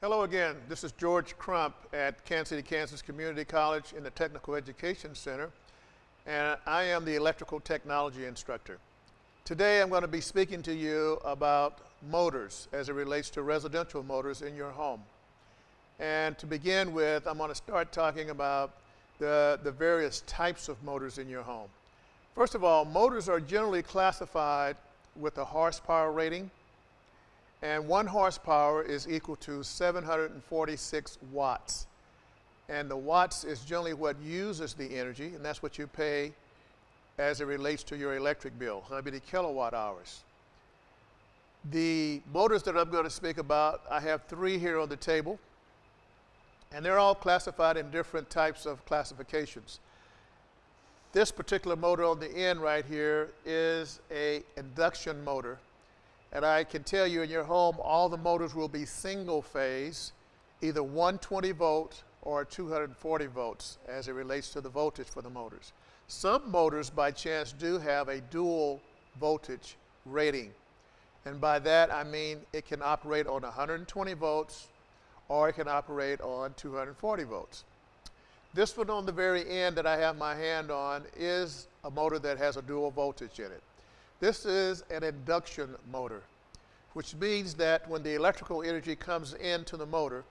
Hello again. This is George Crump at Kansas City, Kansas Community College in the Technical Education Center, and I am the electrical technology instructor. Today I'm going to be speaking to you about motors as it relates to residential motors in your home. And to begin with, I'm going to start talking about the, the various types of motors in your home. First of all, motors are generally classified with a horsepower rating and one horsepower is equal to 746 watts. And the watts is generally what uses the energy, and that's what you pay as it relates to your electric bill, how many kilowatt hours. The motors that I'm going to speak about, I have three here on the table, and they're all classified in different types of classifications. This particular motor on the end right here is a induction motor and I can tell you in your home, all the motors will be single phase, either 120 volt or 240 volts as it relates to the voltage for the motors. Some motors by chance do have a dual voltage rating. And by that I mean it can operate on 120 volts or it can operate on 240 volts. This one on the very end that I have my hand on is a motor that has a dual voltage in it. This is an induction motor, which means that when the electrical energy comes into the motor,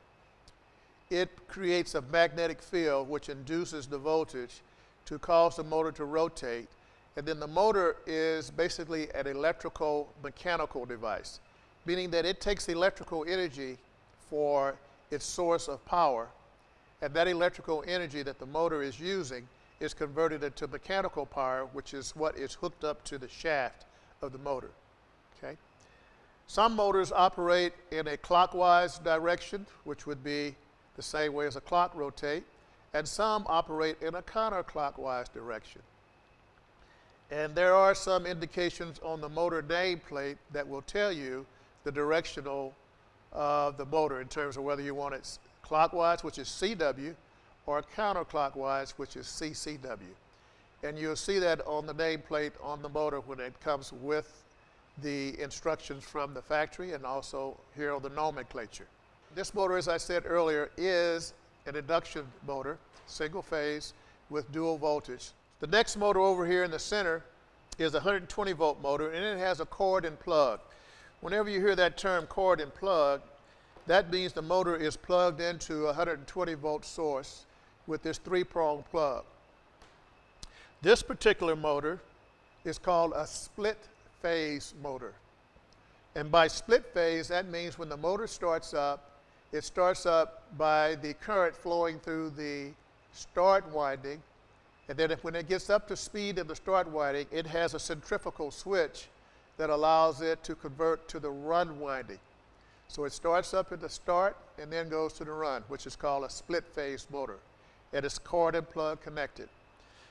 it creates a magnetic field which induces the voltage to cause the motor to rotate. And then the motor is basically an electrical mechanical device, meaning that it takes electrical energy for its source of power. And that electrical energy that the motor is using is converted into mechanical power, which is what is hooked up to the shaft of the motor. Okay? Some motors operate in a clockwise direction, which would be the same way as a clock rotate, and some operate in a counterclockwise direction. And there are some indications on the motor nameplate that will tell you the directional uh, of the motor in terms of whether you want it clockwise, which is CW, or counterclockwise, which is CCW. And you'll see that on the nameplate on the motor when it comes with the instructions from the factory and also here on the nomenclature. This motor, as I said earlier, is an induction motor, single phase with dual voltage. The next motor over here in the center is a 120 volt motor and it has a cord and plug. Whenever you hear that term cord and plug, that means the motor is plugged into a 120 volt source with this three-prong plug. This particular motor is called a split phase motor. And by split phase, that means when the motor starts up, it starts up by the current flowing through the start winding. And then if, when it gets up to speed in the start winding, it has a centrifugal switch that allows it to convert to the run winding. So it starts up at the start and then goes to the run, which is called a split phase motor. It is cord and plug connected.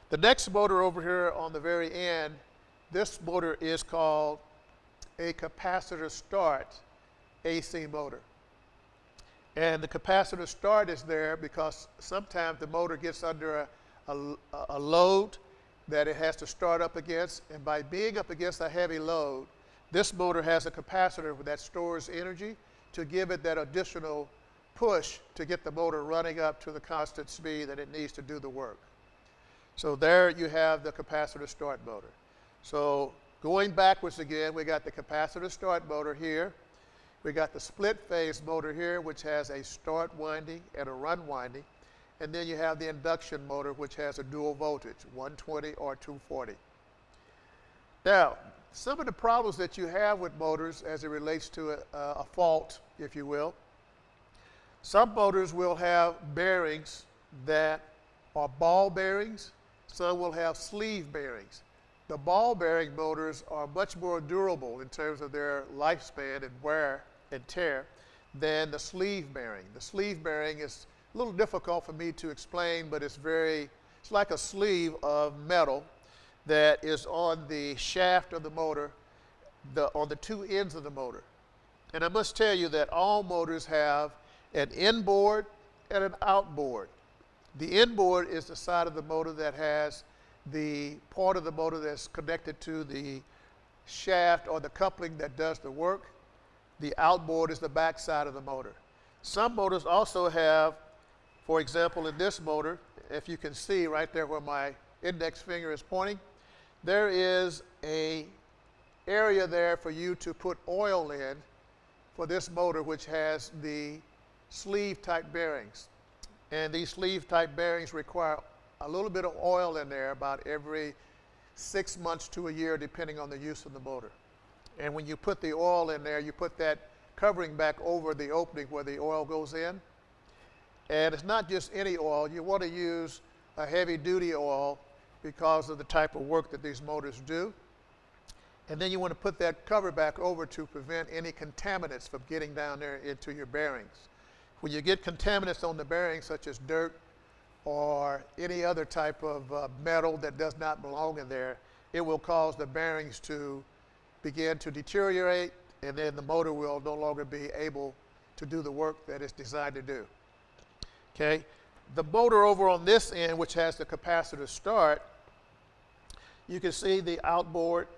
The next motor over here on the very end, this motor is called a capacitor start AC motor. And the capacitor start is there because sometimes the motor gets under a, a, a, load that it has to start up against. And by being up against a heavy load, this motor has a capacitor that stores energy to give it that additional push to get the motor running up to the constant speed that it needs to do the work. So there you have the capacitor start motor. So going backwards again, we got the capacitor start motor here. We got the split phase motor here, which has a start winding and a run winding. And then you have the induction motor, which has a dual voltage, 120 or 240. Now, some of the problems that you have with motors as it relates to a, a fault, if you will, some motors will have bearings that are ball bearings some will have sleeve bearings. The ball bearing motors are much more durable in terms of their lifespan and wear and tear than the sleeve bearing. The sleeve bearing is a little difficult for me to explain, but it's very, it's like a sleeve of metal that is on the shaft of the motor, the, on the two ends of the motor. And I must tell you that all motors have an inboard and an outboard. The inboard is the side of the motor that has the part of the motor that's connected to the shaft or the coupling that does the work. The outboard is the back side of the motor. Some motors also have, for example, in this motor, if you can see right there where my index finger is pointing, there is a area there for you to put oil in for this motor which has the sleeve type bearings. And these sleeve type bearings require a little bit of oil in there about every six months to a year depending on the use of the motor. And when you put the oil in there, you put that covering back over the opening where the oil goes in. And it's not just any oil. You want to use a heavy duty oil because of the type of work that these motors do. And then you want to put that cover back over to prevent any contaminants from getting down there into your bearings. When you get contaminants on the bearings, such as dirt or any other type of uh, metal that does not belong in there, it will cause the bearings to begin to deteriorate, and then the motor will no longer be able to do the work that it's designed to do. Okay? The motor over on this end, which has the capacitor start, you can see the outboard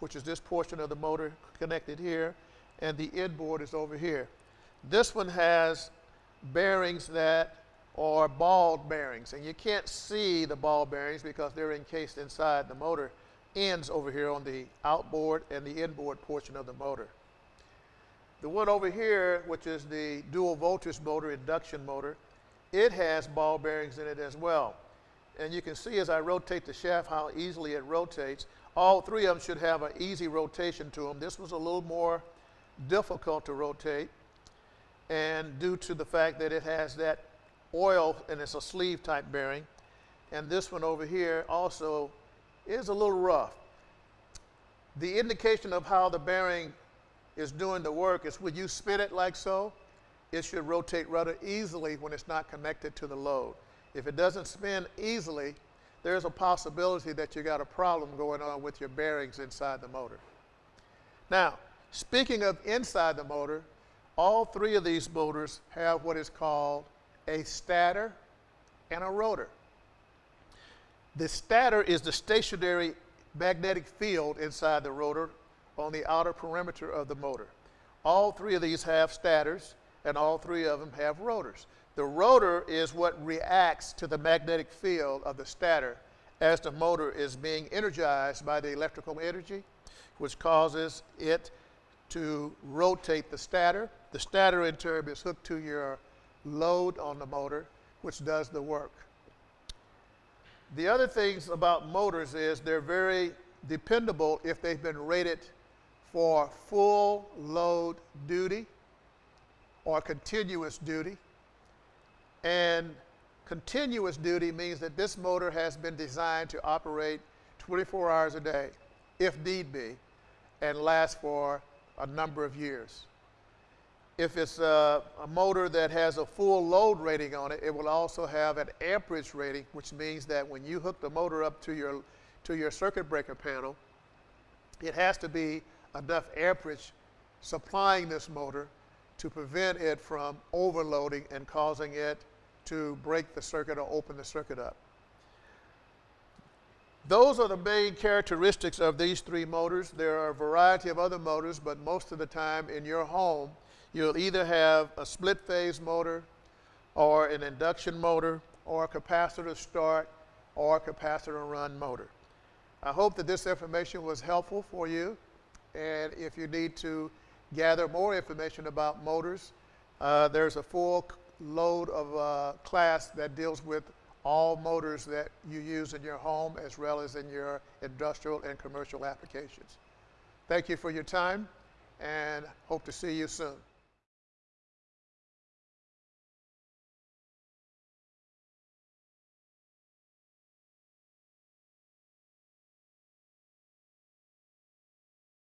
which is this portion of the motor connected here, and the inboard is over here. This one has bearings that are ball bearings, and you can't see the ball bearings because they're encased inside the motor ends over here on the outboard and the inboard portion of the motor. The one over here, which is the dual voltage motor, induction motor, it has ball bearings in it as well. And you can see as I rotate the shaft how easily it rotates. All three of them should have an easy rotation to them. This was a little more difficult to rotate and due to the fact that it has that oil and it's a sleeve type bearing. And this one over here also is a little rough. The indication of how the bearing is doing the work is when you spin it like so, it should rotate rather easily when it's not connected to the load. If it doesn't spin easily, there's a possibility that you got a problem going on with your bearings inside the motor. Now, speaking of inside the motor, all three of these motors have what is called a stator and a rotor. The stator is the stationary magnetic field inside the rotor on the outer perimeter of the motor. All three of these have stators, and all three of them have rotors. The rotor is what reacts to the magnetic field of the stator as the motor is being energized by the electrical energy, which causes it to rotate the stator. The stator in turn is hooked to your load on the motor, which does the work. The other things about motors is they're very dependable if they've been rated for full load duty or continuous duty. And continuous duty means that this motor has been designed to operate 24 hours a day, if need be, and last for a number of years. If it's a, a, motor that has a full load rating on it, it will also have an amperage rating, which means that when you hook the motor up to your, to your circuit breaker panel, it has to be enough amperage supplying this motor to prevent it from overloading and causing it to break the circuit or open the circuit up. Those are the main characteristics of these three motors. There are a variety of other motors, but most of the time in your home, you'll either have a split phase motor or an induction motor or a capacitor start or a capacitor run motor. I hope that this information was helpful for you. And if you need to gather more information about motors, uh, there's a full load of uh, class that deals with all motors that you use in your home as well as in your industrial and commercial applications. Thank you for your time and hope to see you soon.